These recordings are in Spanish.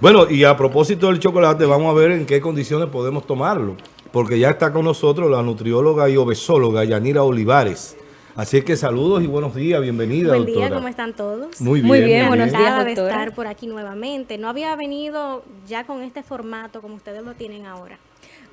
Bueno, y a propósito del chocolate, vamos a ver en qué condiciones podemos tomarlo. Porque ya está con nosotros la nutrióloga y obesóloga Yanira Olivares. Así es que saludos y buenos días, bienvenida, Buen doctora. día, ¿cómo están todos? Muy bien. Muy bien, buenos días, de doctora. estar por aquí nuevamente. No había venido ya con este formato como ustedes lo tienen ahora.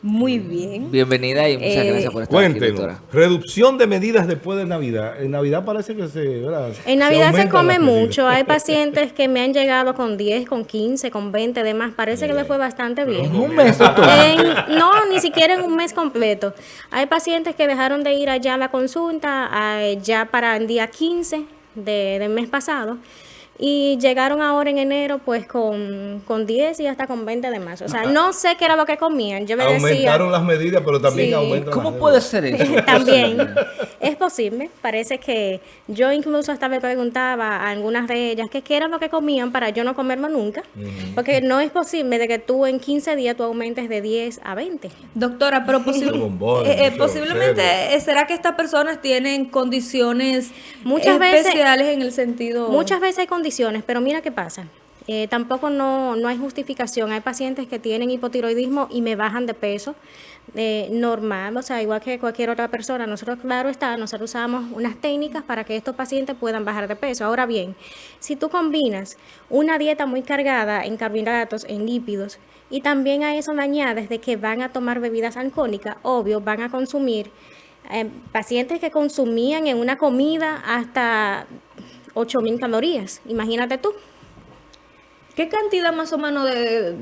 Muy bien. Bienvenida y muchas Eh, gracias por estar aquí, Cuéntenos, doctora. reducción de medidas después de Navidad. En Navidad parece que se... ¿verdad? En Navidad se come mucho. Hay pacientes que me han llegado con 10, con 15, con 20 demás. Parece que les fue bastante bien. Un mes. En- no, ni siquiera en un mes completo. Hay pacientes que dejaron de ir allá a la consulta eh, ya para el día 15 de- del mes pasado y llegaron ahora en enero pues con, con 10 y hasta con 20 de más. O sea, no sé qué era lo que comían. Yo me decía... Aumentaron las medidas, pero también Sí. aumentan ¿Cómo las puede ser eso? También es posible, parece que yo incluso hasta me preguntaba a algunas de ellas que qué era lo que comían para yo no comerlo nunca, porque no es posible de que tú en 15 días tú aumentes de 10 a 20. Doctora, pero posible- eh, eh, posiblemente eh, será que estas personas tienen condiciones Muchas veces- especiales en el sentido Muchas veces hay condiciones, pero mira qué pasa. Eh, tampoco no, no hay justificación. Hay pacientes que tienen hipotiroidismo y me bajan de peso eh, normal, o sea, igual que cualquier otra persona. Nosotros, claro está, nosotros usamos unas técnicas para que estos pacientes puedan bajar de peso. Ahora bien, si tú combinas una dieta muy cargada en carbohidratos, en lípidos, y también a eso le añades de que van a tomar bebidas alcohólicas, obvio, van a consumir eh, pacientes que consumían en una comida hasta 8000 calorías. Imagínate tú. ¿Qué cantidad más o menos de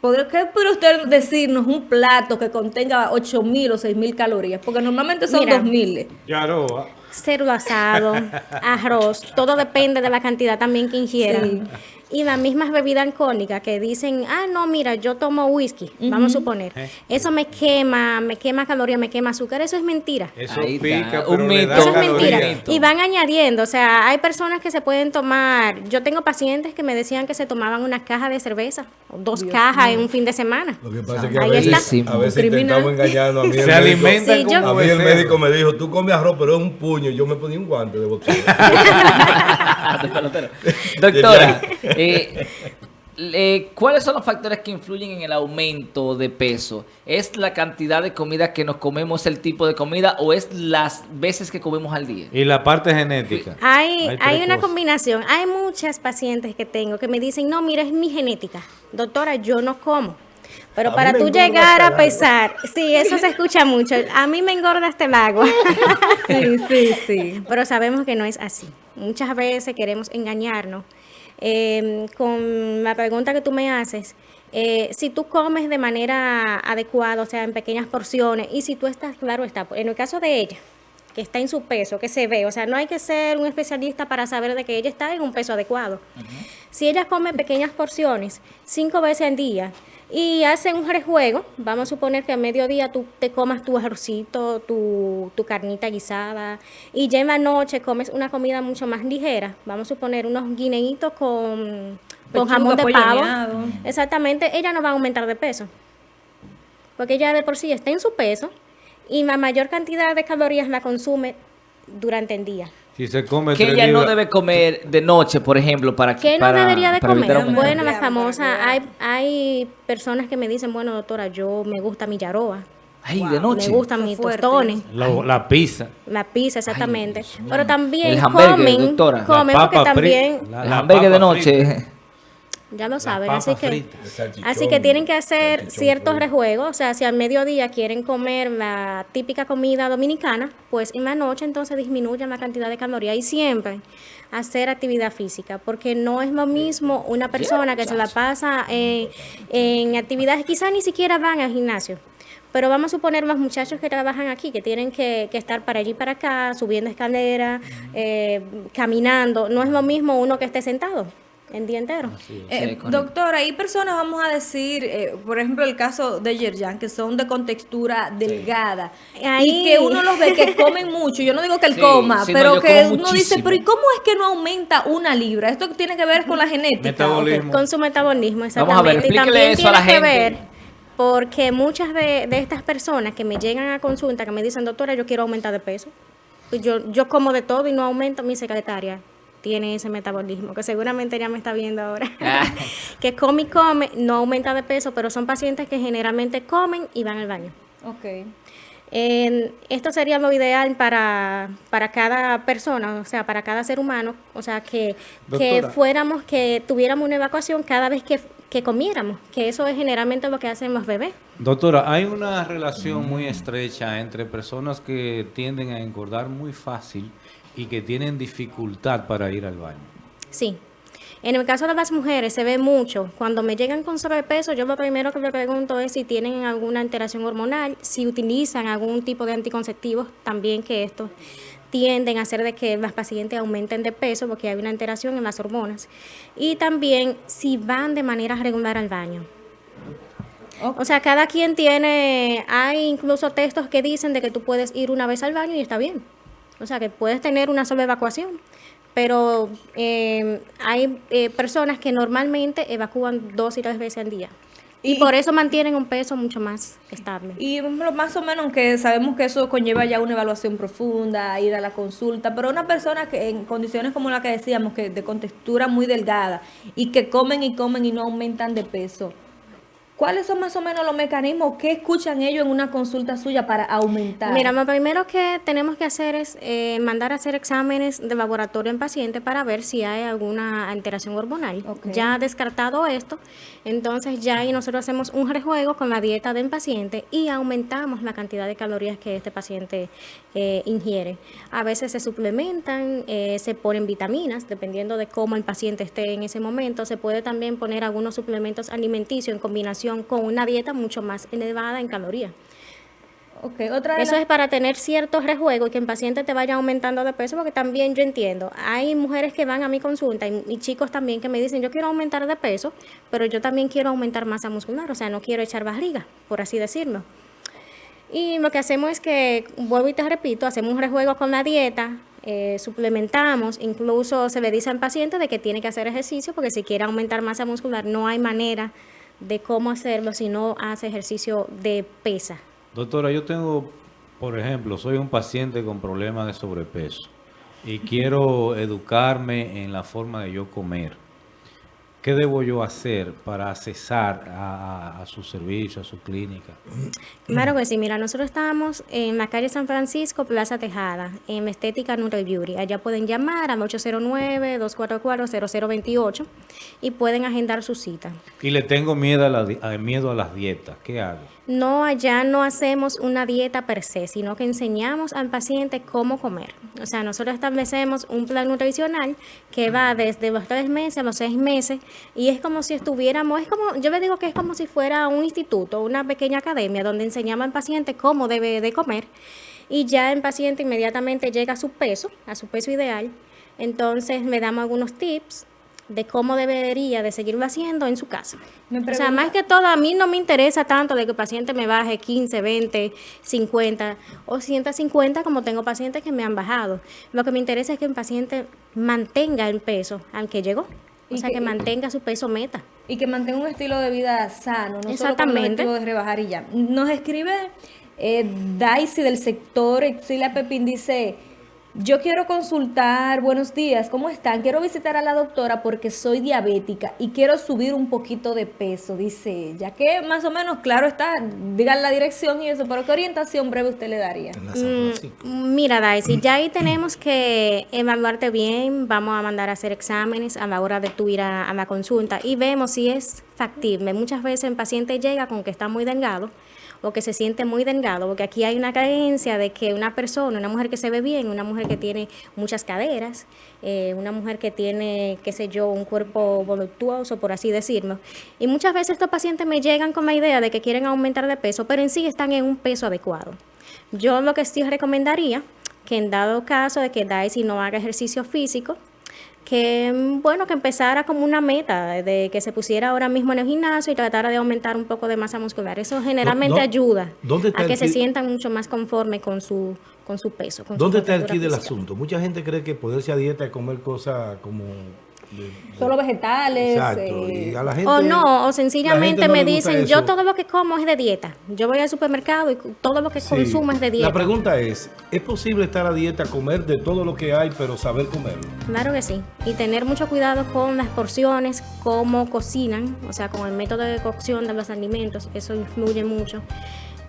podría qué puede usted decirnos un plato que contenga 8000 o 6000 calorías? Porque normalmente son Mira. 2000. Claro. Cerdo asado, arroz, todo depende de la cantidad también que ingieran. Y las mismas bebidas alcohólicas que dicen, ah, no, mira, yo tomo whisky, vamos a suponer. Eso me quema, me quema calorías, me quema azúcar. Eso es mentira. Eso pica, un pero le mito. da Eso es mentira. Y van añadiendo, o sea, hay personas que se pueden tomar, yo tengo pacientes que me decían que se tomaban una caja de cerveza, o dos cajas en un fin de semana. Lo que pasa es que a veces, está. a veces intentamos engañarnos. A mí el Se médico- alimentan Sí, yo- como A mí el médico me dijo, tú comes arroz, pero es un puño. Yo me ponía un guante de boxeo. Doctora, eh, eh, ¿cuáles son los factores que influyen en el aumento de peso? ¿Es la cantidad de comida que nos comemos, el tipo de comida o es las veces que comemos al día? Y la parte genética. Hay, Hay una cosas. combinación. Hay muchas pacientes que tengo que me dicen, no, mira, es mi genética. Doctora, yo no como. Pero A para tú llegar a pesar, sí, eso se escucha mucho. A mí me engorda hasta el agua. Sí, sí, sí. Pero sabemos que no es así. Muchas veces queremos engañarnos. Eh, con la pregunta que tú me haces, eh, si tú comes de manera adecuada, o sea, en pequeñas porciones, y si tú estás, claro está, en el caso de ella, que está en su peso, que se ve, o sea, no hay que ser un especialista para saber de que ella está en un peso adecuado. Si ella come pequeñas porciones, cinco veces al día, y hace un rejuego, vamos a suponer que a mediodía tú te comas tu arrocito, tu, tu carnita guisada, y ya en la noche comes una comida mucho más ligera, vamos a suponer unos guineitos con, con jamón de pavo. Exactamente, ella no va a aumentar de peso, porque ella de por sí está en su peso, y la mayor cantidad de calorías la consume durante el día. Si se come Que tres ella no debe comer de noche, por ejemplo, para ¿Qué no para- debería de comer? Bueno, la famosa, que- hay, hay personas que me dicen, bueno, doctora, yo me gusta mi yaroa, Ay, de noche. me gustan Qué mis tostones, la, la pizza. la pizza exactamente, pero también El comen, doctora. La comen porque papa fri- también, la- El la hamburgues de noche. frita. Ya lo saben, así que, así que tienen que hacer ciertos rejuegos, o sea, si al mediodía quieren comer la típica comida dominicana, pues en la noche entonces disminuyan la cantidad de calorías y siempre hacer actividad física, porque no es lo mismo una persona que se la pasa en actividades, quizás ni siquiera van al gimnasio, pero vamos a suponer los muchachos que trabajan aquí, que tienen que, que estar para allí y para acá, subiendo escaleras, eh, caminando, no es lo mismo uno que esté sentado el día entero. Eh, Sí, doctora, hay personas, vamos a decir, eh, por ejemplo, el caso de Yerjan, que son de contextura delgada. Ahí- Y que uno los ve que comen mucho. Yo no digo que él Sí, coma, no, pero que uno dice, pero ¿y cómo es que no aumenta una libra? Esto tiene que ver con la genética. Metabolismo. Con su metabolismo, Vamos a ver, exactamente. y también eso a la tiene que gente. ver porque muchas de, de estas personas que me llegan a consulta, que me dicen, doctora, yo quiero aumentar de peso. Pues yo, yo como de todo y no aumento mi secretaria. Tiene ese metabolismo, que seguramente ya me está viendo ahora, Ah. que come y come, no aumenta de peso, pero son pacientes que generalmente comen y van al baño. Ok. En- esto sería lo ideal para, para cada persona, o sea, para cada ser humano, o sea, que, que fuéramos, que tuviéramos una evacuación cada vez que, que comiéramos, que eso es generalmente lo que hacen los bebés. Doctora, hay una relación muy estrecha entre personas que tienden a engordar muy fácil y que tienen dificultad para ir al baño. Sí. En el caso de las mujeres se ve mucho. Cuando me llegan con sobrepeso, yo lo primero que le pregunto es si tienen alguna alteración hormonal, si utilizan algún tipo de anticonceptivos, también que estos tienden a hacer de que las pacientes aumenten de peso porque hay una alteración en las hormonas. Y también si van de manera regular al baño. O sea, cada quien tiene, hay incluso textos que dicen de que tú puedes ir una vez al baño y está bien. O sea, que puedes tener una sola evacuación. Pero eh, hay eh, personas que normalmente evacúan dos y tres veces al día. Y, Y- por eso mantienen un peso mucho más estable. Y más o menos que sabemos que eso conlleva ya una evaluación profunda, ir a la consulta, pero una persona que en condiciones como la que decíamos, que de contextura muy delgada y que comen y comen y no aumentan de peso, ¿cuáles son más o menos los mecanismos que escuchan ellos en una consulta suya para aumentar? Mira, lo primero que tenemos que hacer es eh, mandar a hacer exámenes de laboratorio en paciente para ver si hay alguna alteración hormonal. Ok. Ya descartado esto, entonces ya ahí nosotros hacemos un rejuego con la dieta del paciente y aumentamos la cantidad de calorías que este paciente eh, ingiere. A veces se suplementan, eh, se ponen vitaminas, dependiendo de cómo el paciente esté en ese momento. Se puede también poner algunos suplementos alimenticios en combinación con una dieta mucho más elevada en calorías. Otra Eso es para tener cierto rejuego y que el paciente te vaya aumentando de peso, porque también yo entiendo, hay mujeres que van a mi consulta y, y chicos también que me dicen, yo quiero aumentar de peso, pero yo también quiero aumentar masa muscular, o sea, no quiero echar barriga, por así decirlo. Y lo que hacemos es que, vuelvo y te repito, hacemos un rejuego con la dieta, eh, suplementamos, incluso se le dice al paciente de que tiene que hacer ejercicio, porque si quiere aumentar masa muscular no hay manera de cómo hacerlo si no hace ejercicio de pesa. Doctora, yo tengo, por ejemplo, soy un paciente con problemas de sobrepeso y quiero educarme en la forma de yo comer. ¿Qué debo yo hacer para accesar a, a- su servicio, a su clínica? Claro que sí, mira, nosotros estamos en la calle San Francisco, Plaza Tejada, en Estética Nutri Beauty. Allá pueden llamar al 809-244-0028 y pueden agendar su cita. Y le tengo miedo a, la a- miedo a las dietas. ¿Qué hago? No, allá no hacemos una dieta per se, sino que enseñamos al paciente cómo comer. O sea, nosotros establecemos un plan nutricional que va desde los tres meses a los seis meses y es como si estuviéramos, es como, yo le digo que es como si fuera un instituto, una pequeña academia donde enseñamos al paciente cómo debe de comer y ya el paciente inmediatamente llega a su peso, a su peso ideal. Entonces le damos algunos tips de cómo debería de seguirlo haciendo en su casa. Me O sea, más que todo, a mí no me interesa tanto de que el paciente me baje 15, 20, 50 o 150 como tengo pacientes que me han bajado. Lo que me interesa es que el paciente mantenga el peso al que llegó. O sea, que- que mantenga su peso meta. y que mantenga un estilo de vida sano, no solo con el Exactamente. de rebajar y ya. Nos escribe eh, Daisy del sector Exilia Pepín, dice, yo quiero consultar, buenos días, ¿cómo están? Quiero visitar a la doctora porque soy diabética y quiero subir un poquito de peso, dice ella, que más o menos, claro está, digan la dirección y eso, pero ¿qué orientación breve usted le daría? Francisco. Mira, Daisy, ya ahí tenemos que evaluarte bien, vamos a mandar a hacer exámenes a la hora de tu ir a, a la consulta y vemos si es factible. Muchas veces el paciente llega con que está muy delgado o que se siente muy delgado, porque aquí hay una creencia de que una persona, una mujer que se ve bien, una mujer que tiene muchas caderas, eh, una mujer que tiene, qué sé yo, un cuerpo voluptuoso, por así decirlo. Y muchas veces estos pacientes me llegan con la idea de que quieren aumentar de peso, pero en sí están en un peso adecuado. Yo lo que sí recomendaría, que en dado caso de que Daisy no haga ejercicio físico, que mm, bueno, que empezara como una meta, de que se pusiera ahora mismo en el gimnasio y tratara de aumentar un poco de masa muscular. Eso generalmente no- ayuda ¿dónde está a que se sientan mucho más conforme con su, con su peso. con su ¿Dónde está el kit del asunto? Mucha gente cree que ponerse a dieta es comer cosas como Solo vegetales. Exacto. eh, Y a la gente, O no, o la sencillamente no me dicen, yo todo lo que como es de dieta. Yo voy al supermercado y todo lo que Sí. consumo es de dieta. La pregunta es, ¿es posible estar a dieta, comer de todo lo que hay, pero saber comerlo? Claro que sí. Y tener mucho cuidado con las porciones, cómo cocinan, o sea, con el método de cocción de los alimentos, eso influye mucho.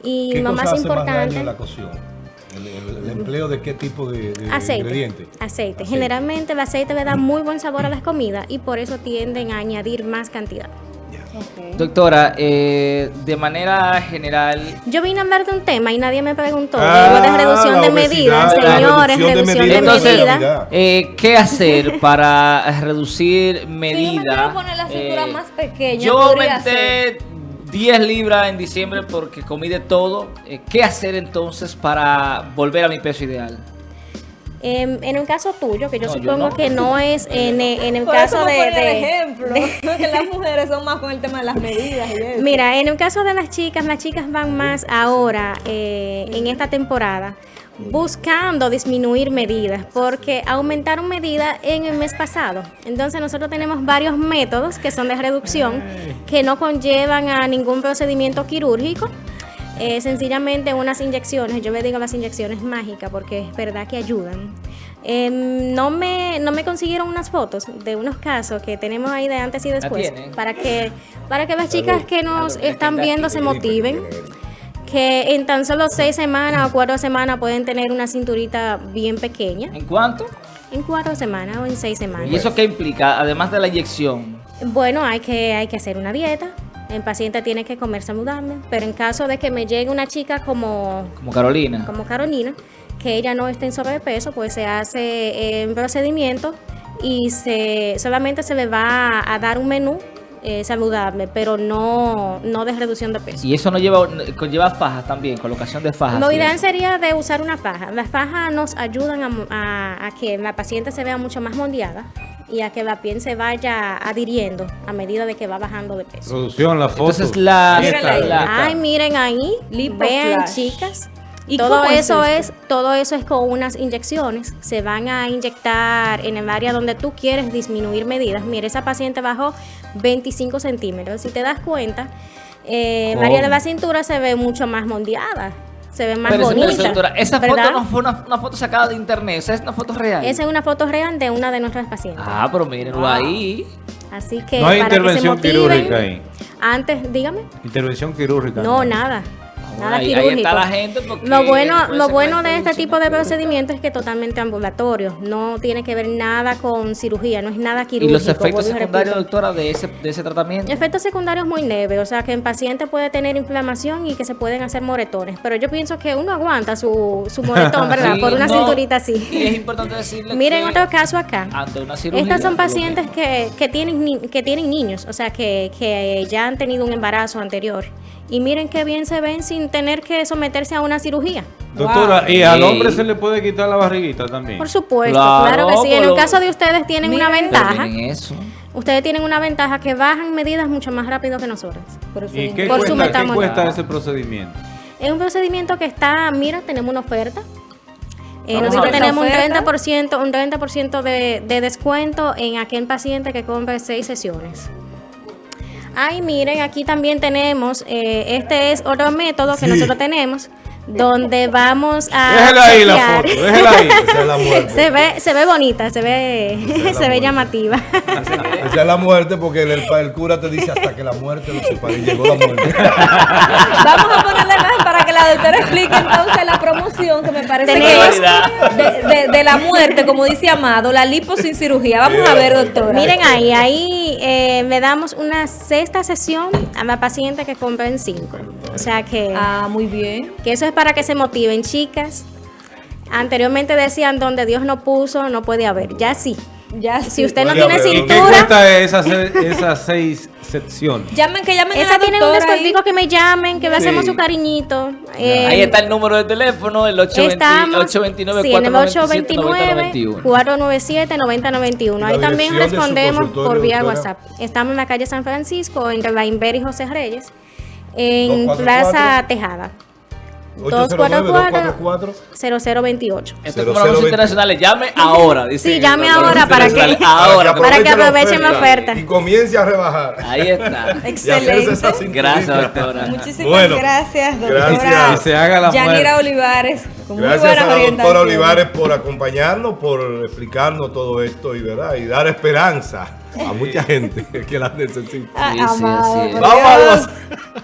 Y ¿Qué lo cosa más hace más daño importante, en la cocción? El, el- el empleo de qué tipo de, de aceite, ingrediente? aceite. Generalmente el aceite le da muy buen sabor a las comidas y por eso tienden a añadir más cantidad. Doctora, eh, de manera general, Yo vine a hablar de un tema y nadie me preguntó. Ah, de reducción de medidas, señores, reducción de reducción de medidas. Medidas. Entonces, eh, ¿qué hacer para reducir Si yo me medidas? quiero poner la cintura Eh, más pequeña, Yo aumenté 10 libras en diciembre porque comí de todo. Eh, ¿Qué hacer entonces para volver a mi peso ideal? Em, en el caso tuyo, que yo No, yo supongo no. que no es en, en el Por caso eso me de, el de- ejemplo, que las mujeres son más con el tema de las medidas y eso. Mira, en el caso de las chicas, las chicas van más ahora eh, en esta temporada buscando disminuir medidas porque aumentaron medidas en el mes pasado. Entonces nosotros tenemos varios métodos que son de reducción que no conllevan a ningún procedimiento quirúrgico. Eh, sencillamente unas inyecciones, yo le digo las inyecciones mágicas porque es verdad que ayudan. Em, no, me, no me consiguieron unas fotos de unos casos que tenemos ahí de antes y después para que, para que las chicas que nos están viendo se motiven que en tan solo seis semanas o cuatro semanas pueden tener una cinturita bien pequeña. ¿En cuánto? En cuatro semanas o en seis semanas. ¿Y eso qué implica? Además de la inyección. Bueno, hay que, hay que hacer una dieta. El paciente tiene que comer saludable. Pero en caso de que me llegue una chica como, Como Carolina. como Carolina, que ella no esté en sobrepeso, pues se hace eh, un procedimiento y se solamente se le va a dar un menú eh, saludable, pero no, no de reducción de peso. Y eso no lleva, conlleva fajas también, colocación de fajas. Lo ideal sería de usar una faja. Las fajas nos ayudan a, mo- a- a que la paciente se vea mucho más moldeada y a que la piel se vaya adhiriendo a medida de que va bajando de peso. Producción, la foto. Entonces la... Ay, miren ahí, vean chicas. ¿Y todo es eso es, todo eso es con unas inyecciones. Se van a inyectar en el área donde tú quieres disminuir medidas. Mira, esa paciente bajó 25 centímetros. Si te das cuenta, eh, el área de la cintura se ve mucho más moldeada. Se ve más Pero, bonita. esa ¿verdad? foto no fue una, una foto sacada de internet, esa es una foto real. Esa es una foto real de una de nuestras pacientes. Ah, pero mírenlo ahí. Así que No hay para que se intervención motiven, quirúrgica ahí. Antes, dígame. Intervención quirúrgica. No, nada. Nada ahí, ahí quirúrgico. está la gente porque Lo bueno, lo bueno de este tipo de procedimiento es que es totalmente ambulatorio. No tiene que ver nada con cirugía, no es nada ¿Y quirúrgico. los efectos y secundarios, doctora, de ese, de ese tratamiento? Efectos secundarios muy leves, o sea que en paciente puede tener inflamación y que se pueden hacer moretones. Pero yo pienso que uno aguanta su, su moretón, ¿verdad? Sí, Por una no, cinturita Y así. es importante decirle Miren que otro caso acá. ante una cirugía... Estas son pacientes que, que, tienen, que tienen niños, o sea, que, que ya han tenido un embarazo anterior. Y miren qué bien se ven sin tener que someterse a una cirugía. Doctora, ¿y al Sí. hombre se le puede quitar la barriguita también? Por supuesto, Claro, claro, que sí. En el caso de ustedes tienen una Miren. Ventaja. miren eso. Ustedes tienen una ventaja que bajan medidas mucho más rápido que nosotros. Por ¿Y qué Por su cuesta, qué metamol- cuesta ese procedimiento? Es un procedimiento que está, mira, tenemos una oferta. Eh, nosotros tenemos un ¿Oferta? 30%, un 30% de, de descuento en aquel paciente que compre seis sesiones. Ay, miren, aquí también tenemos, eh, este es otro método que nosotros tenemos, donde vamos a Déjela ahí la foto, déjela ahí. Esa es la muerte. Se ve, se ve bonita, se ve, es se ve llamativa. Esa es la muerte porque el, el cura te dice hasta que la muerte lo separe. Y llegó la muerte. Vamos a ponerle más para que la doctora explique entonces la promoción que me parece que es de, de- de la muerte, como dice Amado, la lipo sin cirugía. Vamos a ver, doctora. Miren ahí, ahí eh, le damos una sexta sesión a la paciente que compra en cinco. O sea que, Ah, muy bien. que eso es para que se motiven, chicas. Anteriormente decían donde Dios no puso, no puede haber. Ya sí. Ya Si sí. usted no Oiga, tiene pero- ¿Y qué cintura, cuesta esas, esas seis secciones? Llamen, que llamen a esa la tiene un doctora ahí. descuentico que me llamen, que le Sí. hacemos su cariñito. Eh, Ahí está el número de teléfono, el 820 Estamos 829 sí, en el 497 829 9091. 497 9091. ¿Y la Ahí también dirección de su respondemos consultorio, por vía doctora? WhatsApp. Estamos en la calle San Francisco, entre la Inver y José Reyes, en 244. Plaza Tejada. 244 0028. Esto es como los 0020. internacionales. Llame ahora. Sí, llame ahora para que-. Ahora. Para que aprovechen la oferta. Y comience a rebajar. Ahí está. Cinturita. Gracias, doctora. Muchísimas Bueno, gracias, doctora. gracias. Y se haga la Yanira. Olivares, con muy Gracias buenas a la doctora. Olivares por acompañarnos, por explicarnos todo esto y, ¿verdad? y dar esperanza a mucha gente que la necesita. Ah, Sí, sí, por Vamos a Dios. los-